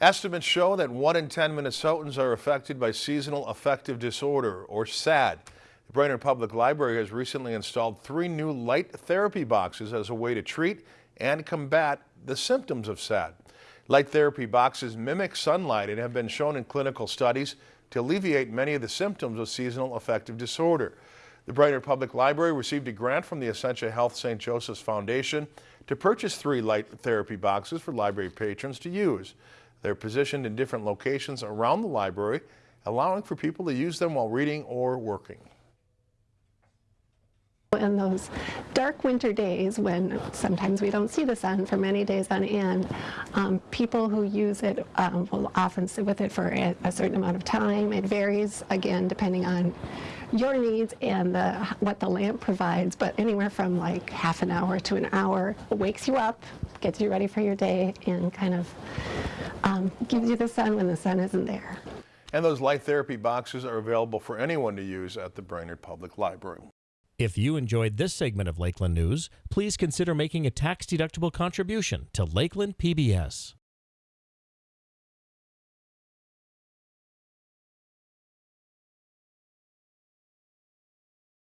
Estimates show that 1 in 10 Minnesotans are affected by seasonal affective disorder, or SAD. The Brainerd Public Library has recently installed three new light therapy boxes as a way to treat and combat the symptoms of SAD. Light therapy boxes mimic sunlight and have been shown in clinical studies to alleviate many of the symptoms of seasonal affective disorder. The Brainerd Public Library received a grant from the Essentia Health St. Joseph's Foundation to purchase three light therapy boxes for library patrons to use. They're positioned in different locations around the library, allowing for people to use them while reading or working. In those dark winter days when sometimes we don't see the sun for many days on end, um, people who use it um, will often sit with it for a, a, certain amount of time. It varies, again, depending on your needs and the, what the lamp provides, but anywhere from like half an hour to an hour wakes you up, gets you ready for your day, and kind of um, gives you the sun when the sun isn't there. And those light therapy boxes are available for anyone to use at the Brainerd Public Library. If you enjoyed this segment of Lakeland News, please consider making a tax-deductible contribution to Lakeland PBS.